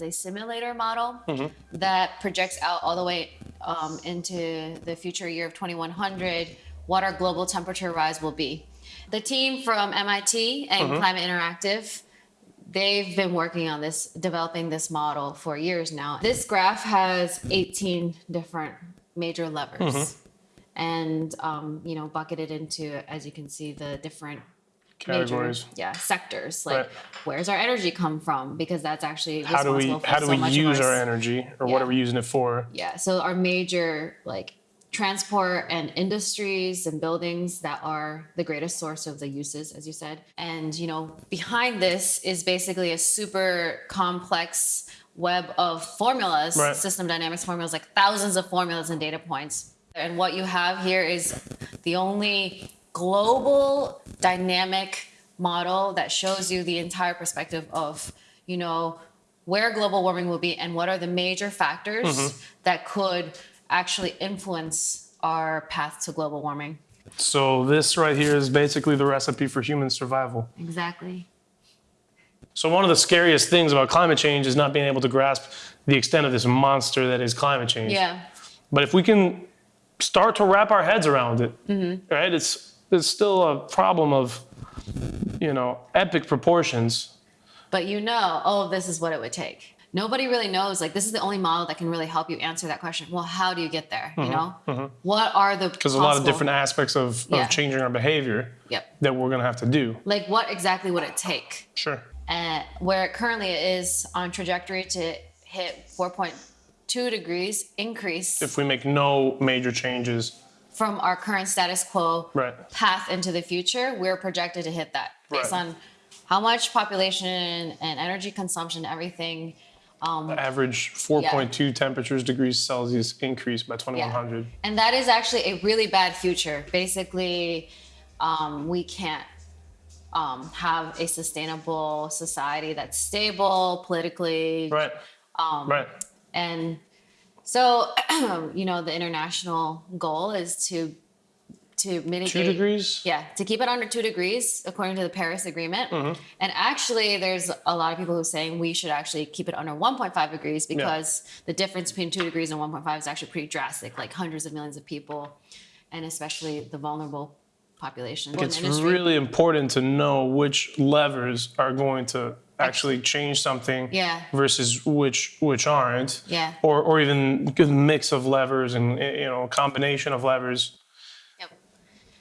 It's a simulator model Mm-hmm. that projects out all the way um, into the future year of 2100 what our global temperature rise will be. The team from MIT and Mm-hmm. Climate Interactive they've been working on this developing this model for years now this graph has 18 different major levers Mm-hmm. and um, you know bucketed into as you can see the different Categories. major yeah sectors like Right. where's our energy come from because that's actually How do we how do so we use our s- energy or what are we using it for? yeah so our major like transport and industries and buildings that are the greatest source of the uses as you said and you know behind this is basically a super complex web of formulas Right. system dynamics formulas like thousands of formulas and data points and what you have here is the only global dynamic model that shows you the entire perspective of you know where global warming will be and what are the major factors Mm-hmm. that could actually influence our path to global warming. So this right here is basically the recipe for human survival. Exactly. So one of the scariest things about climate change is not being able to grasp the extent of this monster that is climate change. Yeah. But if we can start to wrap our heads around it, Mm-hmm. right? It's it's still a problem of you know epic proportions. But you know, oh, this is what it would take. Nobody really knows. Like, this is the only model that can really help you answer that question. Well, how do you get there? You know, what are the Because Mm-hmm. a lot of different aspects of, Yeah. of changing our behavior Yep. that we're gonna have to do. Like, what exactly would it take? Sure. And where it currently is on trajectory to hit 4.2 degrees increase If we make no major changes, from our current status quo right? path into the future, we're projected to hit that based Right. on how much population and energy consumption, everything. Average 4.2 temperatures degrees Celsius increase by 2100. And that is actually a really bad future. Basically, um, we can't um, have a sustainable society that's stable politically. Right. Um, right. And so, you know, the international goal is to to mitigate Two degrees. Yeah, to keep it under two degrees, according to the Paris Agreement. Mm-hmm. And actually, there's a lot of people who are saying we should actually keep it under 1.5 degrees because the difference between two degrees and 1.5 is actually pretty drastic, like hundreds of millions of people, and especially the vulnerable population. It's really important to know which levers are going to actually change something Yeah. versus which which aren't. Yeah. Or or even good mix of levers and you know combination of levers. Yep.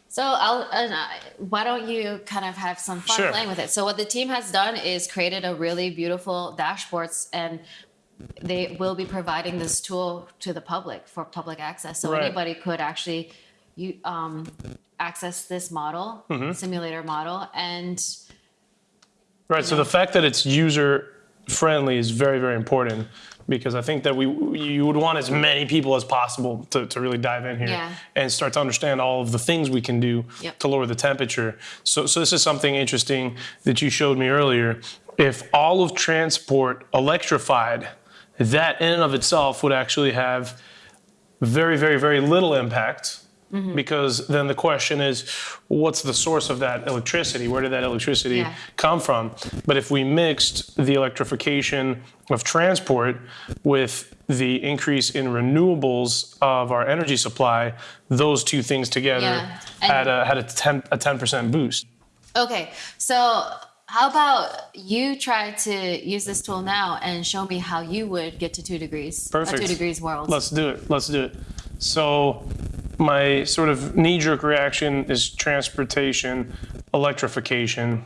So I'll, uh, why don't you kind of have some fun Sure. playing with it? So what the team has done is created a really beautiful dashboards and they will be providing this tool to the public for public access. So Right. anybody could actually you um, access this model, Mm-hmm. simulator model, and Right. So the fact that it's user friendly is very very important because I think that we you would want as many people as possible to, to really dive in here Yeah. and start to understand all of the things we can do Yep. to lower the temperature. So so this is something interesting that you showed me earlier. If all of transport electrified, that in and of itself would actually have very, very, very little impact Mm-hmm. because then the question is, what's the source of that electricity? Where did that electricity Yeah. come from? But if we mixed the electrification of transport with the increase in renewables of our energy supply, those two things together Yeah. Had a had a 10 a 10% boost. okay. So how about you try to use this tool now and show me how you would get to two degrees, Perfect. a two degrees world? Let's do it. Let's do it. So, my sort of knee jerk reaction is transportation, electrification.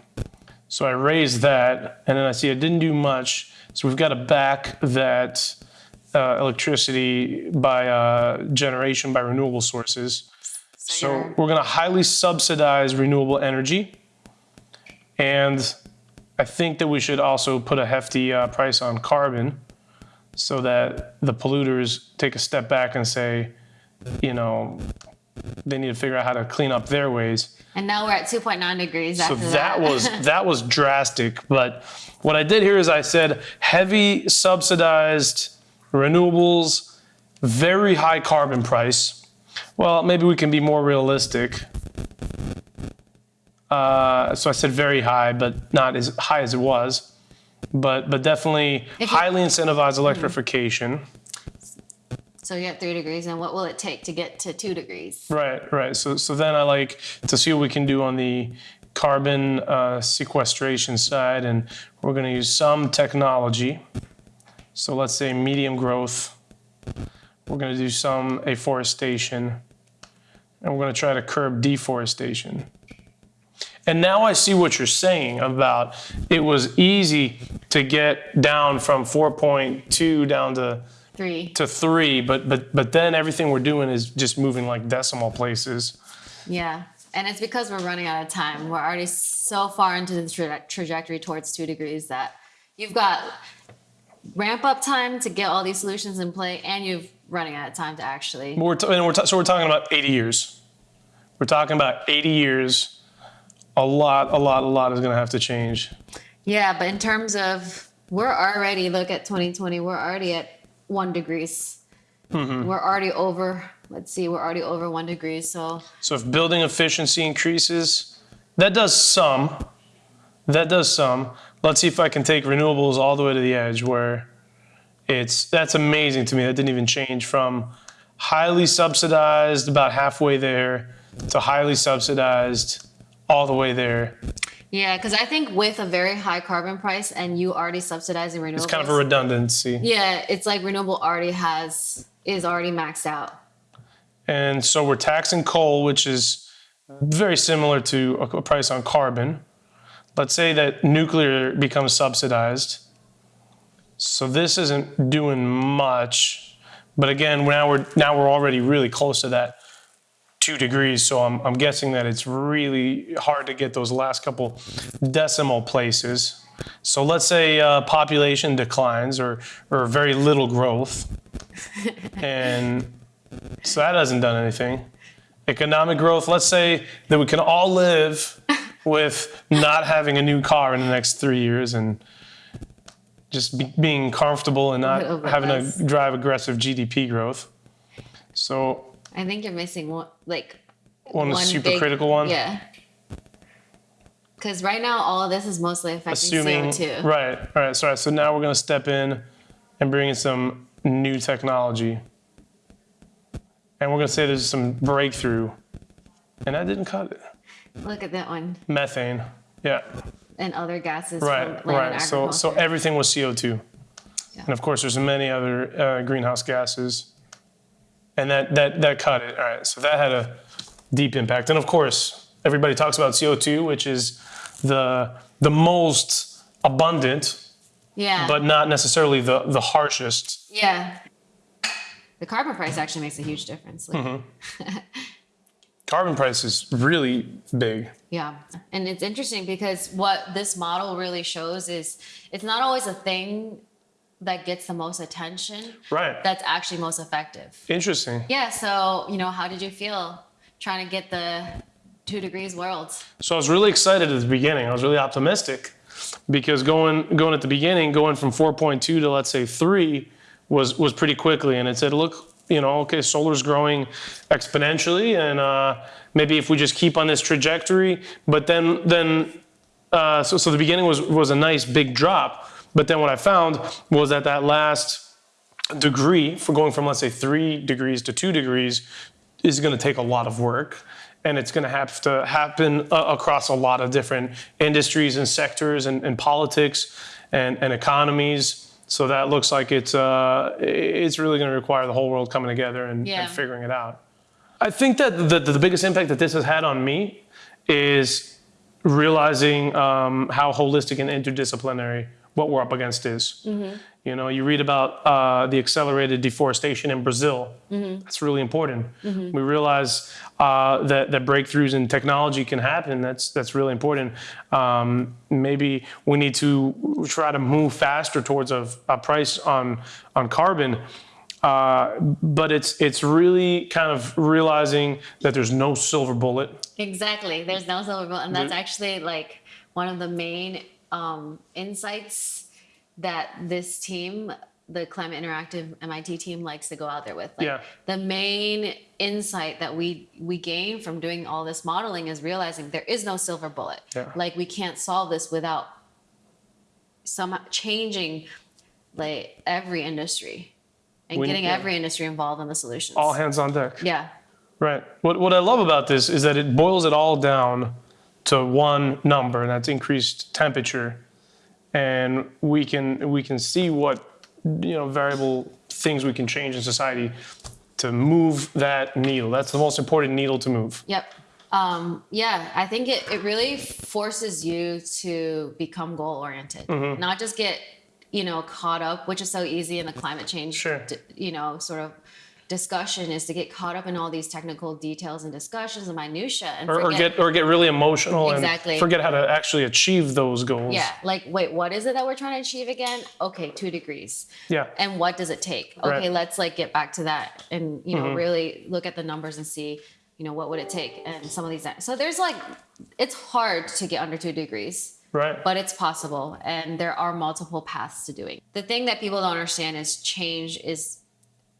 So, I raised that, and then I see I didn't do much. So, we've got to back that uh, electricity by uh, generation by renewable sources. So, you're- we're going to highly subsidize renewable energy. And I think that we should also put a hefty uh, price on carbon so that the polluters take a step back and say, you know, they need to figure out how to clean up their ways. And now we're at 2.9 degrees So after that was that was drastic. But what I did here is I said heavy subsidized renewables, very high carbon price. Well, maybe we can be more realistic. Uh, so I said very high, but not as high as it was. but but definitely highly incentivized electrification. So you have three degrees, and what will it take to get to two degrees? Right, right. So so then I like to see what we can do on the carbon uh, sequestration side, and we're going to use some technology. So let's say medium growth. We're going to do some afforestation, and we're going to try to curb deforestation. And now I see what you're saying about it was easy to get down from 4.2 down to Three. to three, but but but then everything we're doing is just moving like decimal places. Yeah. And it's because we're running out of time. We're already so far into the tra- trajectory towards two degrees that you've got ramp up time to get all these solutions in play, and you've running out of time to actually. We're t- and we're so we're talking about 80 years. We're talking about 80 years. A lot, a lot, a lot is going to have to change. Yeah, but in terms of we're already look at 2020, we're already at one degrees. Mm-hmm. We're already over. Let's see, we're already over one degree. So So if building efficiency increases, that does some. That does some. Let's see if I can take renewables all the way to the edge where it's that's amazing to me. That didn't even change from highly subsidized about halfway there to highly subsidized all the way there. Yeah, because I think with a very high carbon price and you already subsidizing renewables, It's kind of a redundancy. yeah, it's like renewable already has is already maxed out. And so we're taxing coal, which is very similar to a price on carbon. Let's say that nuclear becomes subsidized. So this isn't doing much. But again, now we're now we're already really close to that two degrees. So I'm, I'm guessing that it's really hard to get those last couple decimal places. So let's say uh, population declines or or very little growth, and so that hasn't done anything. Economic growth, let's say that we can all live with not having a new car in the next three years and just be, being comfortable and not having to drive aggressive GDP growth. So, I think you're missing one, like one, one super big- critical one. Yeah. Because right now, all of this is mostly affecting Assuming, CO2. right, all right, sorry. So now we're going to step in and bring in some new technology. And we're going to say there's some breakthrough. And that didn't cut it. Look at that one. Methane. Yeah. And other gases Right, right. So, so everything was CO2. Yeah. And of course, there's many other uh, greenhouse gases. And that, that, that cut it. All right. So that had a deep impact. And of course, everybody talks about CO2, which is the, the most abundant, yeah. but not necessarily the, the harshest. yeah. The carbon price actually makes a huge difference. Like, Mm-hmm. Carbon price is really big. Yeah. And it's interesting because what this model really shows is it's not always a thing that gets the most attention Right. that's actually most effective. Interesting. Yeah. So, you know, how did you feel trying to get the two degrees world? So I was really excited at the beginning. I was really optimistic because going going at the beginning, going from 4.2 to let's say three was was pretty quickly, and it said, look, you know, okay, solar's growing exponentially, and uh, maybe if we just keep on this trajectory, but then then uh, so so the beginning was was a nice big drop, but then what I found was that that last degree for going from let's say three degrees to two degrees is going to take a lot of work and it's going to have to happen uh, across a lot of different industries and sectors and, and politics and, and economies so that looks like it's uh, it's really going to require the whole world coming together and, Yeah. and figuring it out i think that the, the biggest impact that this has had on me is realizing um, how holistic and interdisciplinary what we're up against is. You know, you read about uh, the accelerated deforestation in Brazil. That's really important. We realize uh, that that breakthroughs in technology can happen. That's that's really important. Um, maybe we need to try to move faster towards a, a price on on carbon. Uh, but it's it's really kind of realizing that there's no silver bullet. Exactly. There's no silver bullet. And that's actually like one of the main um, insights that this team, the Climate Interactive MIT team, likes to go out there with. Like, Yeah. The main insight that we we gain from doing all this modeling is realizing there is no silver bullet. Yeah. Like we can't solve this without some changing like every industry and getting yeah. every industry involved in the solutions. All hands on deck. yeah. Right. What, what I love about this is that it boils it all down to one number, and that's increased temperature. And we can we can see what you know variable things we can change in society to move that needle. That's the most important needle to move. Yep. Um, yeah, I think it, it really forces you to become goal oriented, Mm-hmm. not just get, you know, caught up, which is so easy in the climate change, Sure. you know, sort of discussion is to get caught up in all these technical details and discussions and minutia and Or, or get or get really emotional Exactly. and forget how to actually achieve those goals. yeah, like, wait, what is it that we're trying to achieve again? Okay, two degrees. Yeah. and what does it take okay Right. Mm-hmm. let's like get back to that and you know really look at the numbers and see you know what would it take and some of these so there's like it's hard to get under two degrees Right. but it's possible and there are multiple paths to doing the thing that people don't understand is change is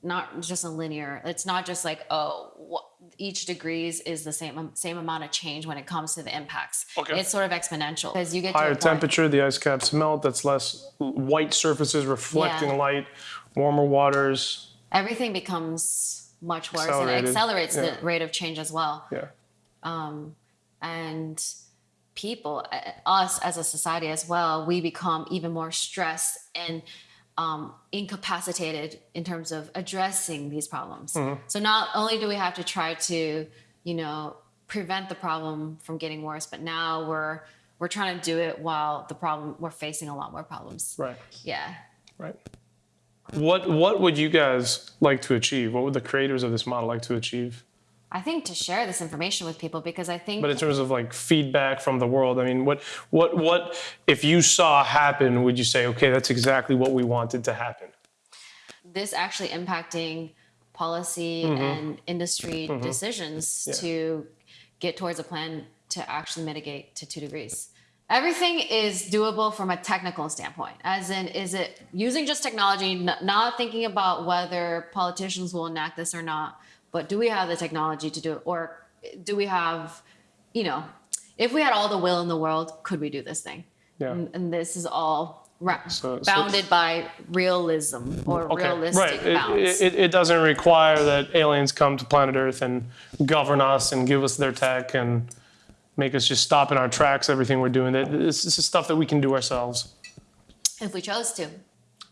not just a linear it's not just like oh what, each degrees is the same same amount of change when it comes to the impacts Okay. it's sort of exponential because you get Higher point- temperature, the ice caps melt. That's less white surfaces reflecting Yeah. light. Warmer waters. everything becomes much worse and it accelerates Yeah. the rate of change as well Yeah. and people uh, us as a society as well we become even more stressed and um, incapacitated in terms of addressing these problems so not only do we have to try to you know prevent the problem from getting worse but now we're we're trying to do it while the problem we're facing a lot more problems Right. yeah Right. What what would you guys like to achieve? What would the creators of this model like to achieve? I think to share this information with people because i think But in terms of like feedback from the world, I mean, what what what if you saw happen? Would you say, okay, that's exactly what we wanted to happen? this actually impacting policy Mm-hmm. and industry decisions to get towards a plan to actually mitigate to two degrees. Everything is doable from a technical standpoint, as in, is it using just technology, not thinking about whether politicians will enact this or not, but do we have the technology to do it? Or do we have, you know, if we had all the will in the world, could we do this thing? Yeah. And, and this is all So- so- bounded by realism or Okay, realistic right. It- bounds. It, it, doesn't require that aliens come to planet Earth and govern us and give us their tech and make us just stop in our tracks. Everything we're doing. That this, this is stuff that we can do ourselves. if we chose to.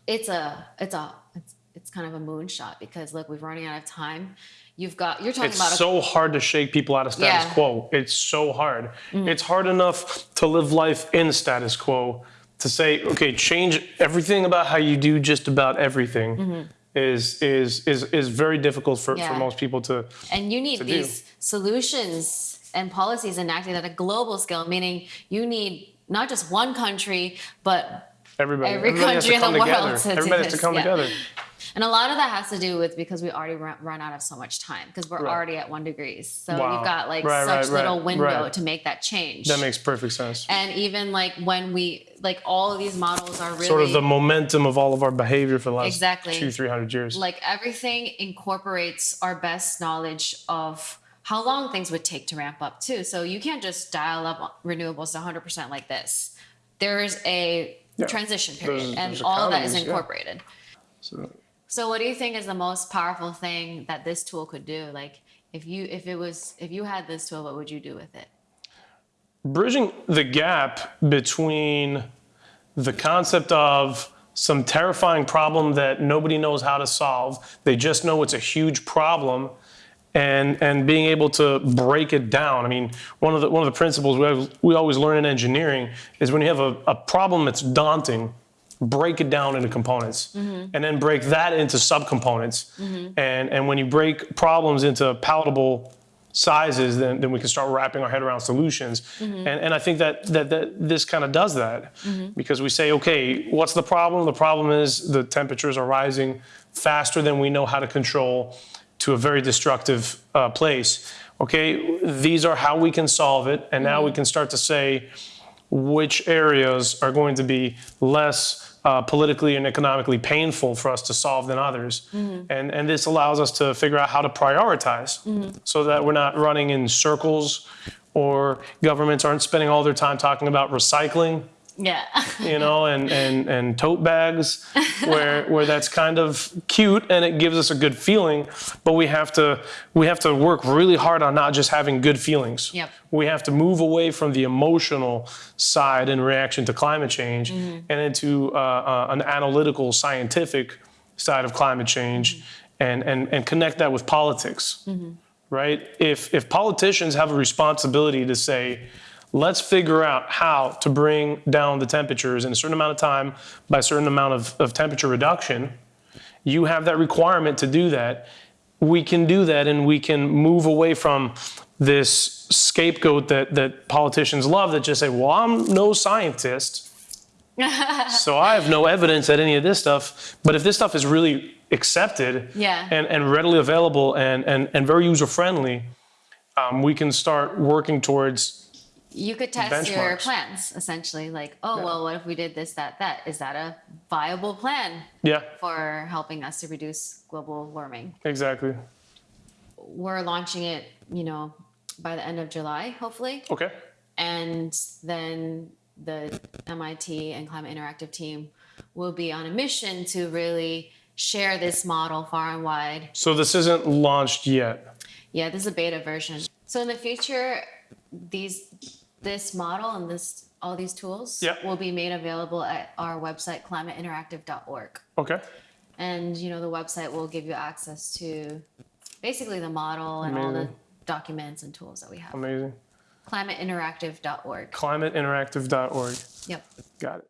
It's a it's a it's, it's kind of a moonshot because look, we're running out of time. You've got you're talking It's about a, so hard to shake people out of status Yeah. Mm-hmm. quo. It's so hard. It's hard enough to live life in status quo. To say, okay, change everything about how you do just about everything is is is is very difficult for, Mm-hmm. Yeah. for most people to. and you need to do. these solutions and policies enacted at a global scale, meaning you need not just one country, but Everybody, Every everybody country in the come world together. to Everybody has to come yeah. together. And a lot of that has to do with because we already run, run out of so much time because we're Right. already at one degrees. So Wow. you've got like Right, such right, little window to make that change. That makes perfect sense. and even like when we like all of these models are really sort of the momentum of all of our behavior for the last Exactly. two, three hundred years. like everything incorporates our best knowledge of how long things would take to ramp up too. So you can't just dial up renewables to 100% like this. There is a Yeah. transition period There's- and there's all of that is economies, yeah. incorporated. So, So what do you think is the most powerful thing that this tool could do? Like if you if it was if you had this tool, what would you do with it? bridging the gap between the concept of some terrifying problem that nobody knows how to solve, they just know it's a huge problem, and and being able to break it down. I mean, one of the one of the principles we have, we always learn in engineering is when you have a, a problem that's daunting, break it down into components, mm-hmm. and then break that into subcomponents. Mm-hmm. And and when you break problems into palatable sizes, then, then we can start wrapping our head around solutions. Mm-hmm. And, and I think that, that, that this kind of does that because we say, okay, what's the problem? The problem is the temperatures are rising faster than we know how to control to a very destructive uh, place. Okay, these are how we can solve it. And now we can start to say which areas are going to be less uh, politically and economically painful for us to solve than others. And, and this allows us to figure out how to prioritize so that we're not running in circles or governments aren't spending all their time talking about recycling Yeah. you know, and, and, and tote bags where, where that's kind of cute and it gives us a good feeling, but we have to, we have to work really hard on not just having good feelings. Yep. We have to move away from the emotional side in reaction to climate change and into uh, uh, an analytical, scientific side of climate change and, and, and connect that with politics right? If, if politicians have a responsibility to say, let's figure out how to bring down the temperatures in a certain amount of time by a certain amount of, of temperature reduction, you have that requirement to do that. We can do that and we can move away from this scapegoat that, that politicians love that just say, well, I'm no scientist. so I have no evidence that any of this stuff, but if this stuff is really accepted Yeah. and, and readily available and, and, and very user friendly, um, we can start working towards You could test your plans essentially, like, oh, well, what if we did this, that, that? Is that a viable plan yeah, for helping us to reduce global warming? exactly. We're launching it, you know, by the end of July, hopefully. Okay. And then the MIT and Climate Interactive team will be on a mission to really share this model far and wide So this isn't launched yet. Yeah, this is a beta version. So in the future, these this model and this all these tools Yep. will be made available at our website climateinteractive.org. Okay. And you know the website will give you access to basically the model and all the documents and tools that we have. Amazing. climateinteractive.org. Climateinteractive.org. Yep. Got it.